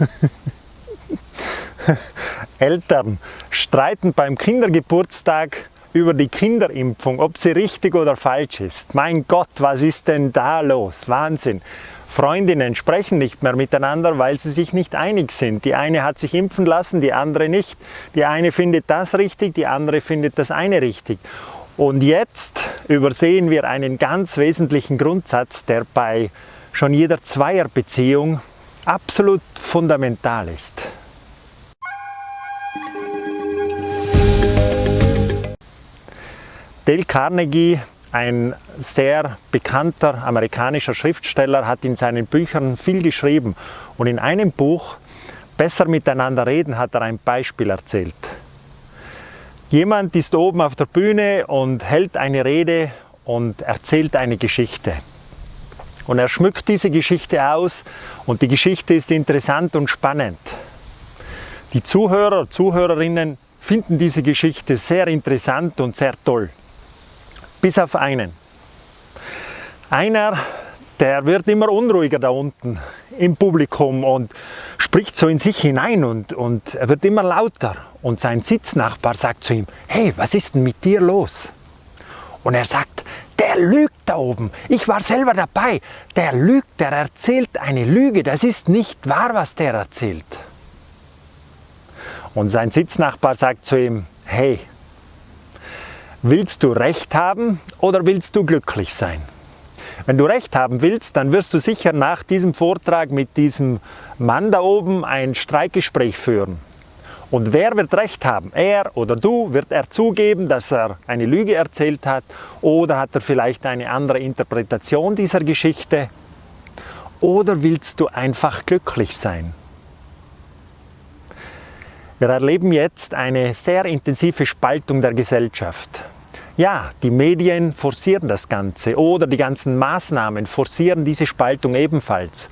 Eltern streiten beim Kindergeburtstag über die Kinderimpfung, ob sie richtig oder falsch ist. Mein Gott, was ist denn da los? Wahnsinn. Freundinnen sprechen nicht mehr miteinander, weil sie sich nicht einig sind. Die eine hat sich impfen lassen, die andere nicht. Die eine findet das richtig, die andere findet das eine richtig. Und jetzt übersehen wir einen ganz wesentlichen Grundsatz, der bei schon jeder Zweierbeziehung absolut fundamental ist. Dale Carnegie, ein sehr bekannter amerikanischer Schriftsteller, hat in seinen Büchern viel geschrieben und in einem Buch, Besser miteinander reden, hat er ein Beispiel erzählt. Jemand ist oben auf der Bühne und hält eine Rede und erzählt eine Geschichte. Und er schmückt diese Geschichte aus und die Geschichte ist interessant und spannend. Die Zuhörer, Zuhörerinnen finden diese Geschichte sehr interessant und sehr toll bis auf einen. Einer, der wird immer unruhiger da unten im Publikum und spricht so in sich hinein und, und er wird immer lauter. Und sein Sitznachbar sagt zu ihm, hey, was ist denn mit dir los? Und er sagt, lügt da oben. Ich war selber dabei. Der lügt, der erzählt eine Lüge. Das ist nicht wahr, was der erzählt. Und sein Sitznachbar sagt zu ihm, hey, Willst du Recht haben oder willst du glücklich sein? Wenn du Recht haben willst, dann wirst du sicher nach diesem Vortrag mit diesem Mann da oben ein Streikgespräch führen. Und wer wird Recht haben? Er oder du? Wird er zugeben, dass er eine Lüge erzählt hat? Oder hat er vielleicht eine andere Interpretation dieser Geschichte? Oder willst du einfach glücklich sein? Wir erleben jetzt eine sehr intensive Spaltung der Gesellschaft. Ja, die Medien forcieren das Ganze oder die ganzen Maßnahmen forcieren diese Spaltung ebenfalls.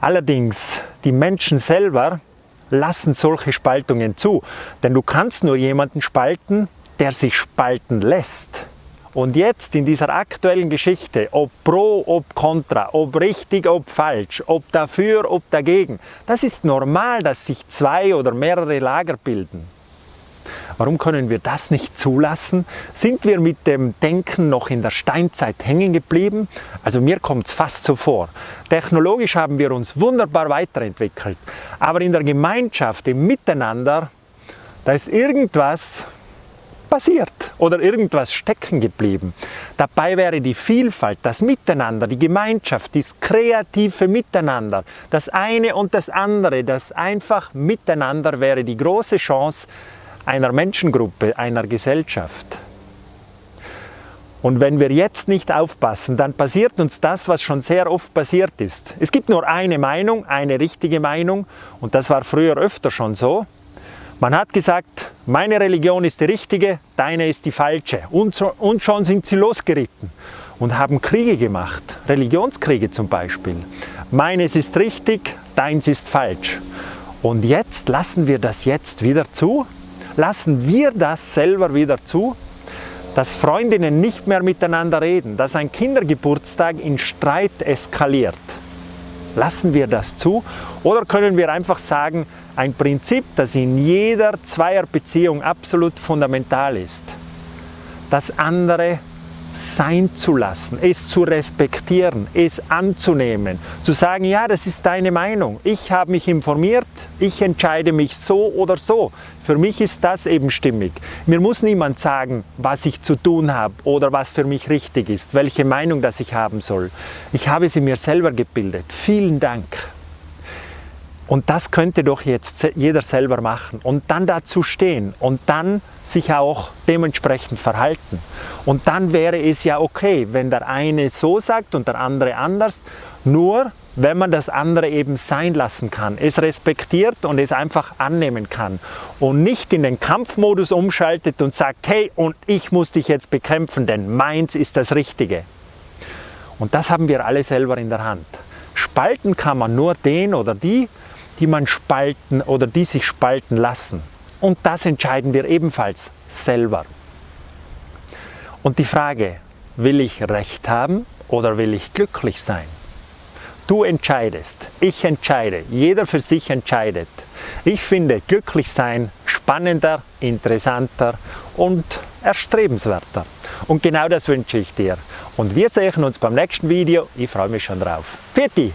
Allerdings, die Menschen selber lassen solche Spaltungen zu, denn du kannst nur jemanden spalten, der sich spalten lässt. Und jetzt in dieser aktuellen Geschichte, ob pro, ob contra, ob richtig, ob falsch, ob dafür, ob dagegen, das ist normal, dass sich zwei oder mehrere Lager bilden. Warum können wir das nicht zulassen? Sind wir mit dem Denken noch in der Steinzeit hängen geblieben? Also mir kommt es fast so vor. Technologisch haben wir uns wunderbar weiterentwickelt, aber in der Gemeinschaft, im Miteinander, da ist irgendwas passiert oder irgendwas stecken geblieben. Dabei wäre die Vielfalt, das Miteinander, die Gemeinschaft, das kreative Miteinander, das eine und das andere, das einfach Miteinander wäre die große Chance einer Menschengruppe, einer Gesellschaft. Und wenn wir jetzt nicht aufpassen, dann passiert uns das, was schon sehr oft passiert ist. Es gibt nur eine Meinung, eine richtige Meinung und das war früher öfter schon so. Man hat gesagt, meine Religion ist die richtige, deine ist die falsche. Und, so, und schon sind sie losgeritten und haben Kriege gemacht, Religionskriege zum Beispiel. Meines ist richtig, deins ist falsch. Und jetzt lassen wir das jetzt wieder zu? Lassen wir das selber wieder zu? Dass Freundinnen nicht mehr miteinander reden, dass ein Kindergeburtstag in Streit eskaliert. Lassen wir das zu? Oder können wir einfach sagen, ein Prinzip, das in jeder Zweierbeziehung absolut fundamental ist. Das andere sein zu lassen, es zu respektieren, es anzunehmen, zu sagen, ja, das ist deine Meinung, ich habe mich informiert, ich entscheide mich so oder so. Für mich ist das eben stimmig. Mir muss niemand sagen, was ich zu tun habe oder was für mich richtig ist, welche Meinung das ich haben soll. Ich habe sie mir selber gebildet. Vielen Dank. Und das könnte doch jetzt jeder selber machen und dann dazu stehen und dann sich auch dementsprechend verhalten. Und dann wäre es ja okay, wenn der eine so sagt und der andere anders, nur wenn man das andere eben sein lassen kann, es respektiert und es einfach annehmen kann und nicht in den Kampfmodus umschaltet und sagt, hey, und ich muss dich jetzt bekämpfen, denn meins ist das Richtige. Und das haben wir alle selber in der Hand. Spalten kann man nur den oder die, die man spalten oder die sich spalten lassen. Und das entscheiden wir ebenfalls selber. Und die Frage, will ich Recht haben oder will ich glücklich sein? Du entscheidest, ich entscheide, jeder für sich entscheidet. Ich finde glücklich sein spannender, interessanter und erstrebenswerter. Und genau das wünsche ich dir. Und wir sehen uns beim nächsten Video. Ich freue mich schon drauf. Pfiat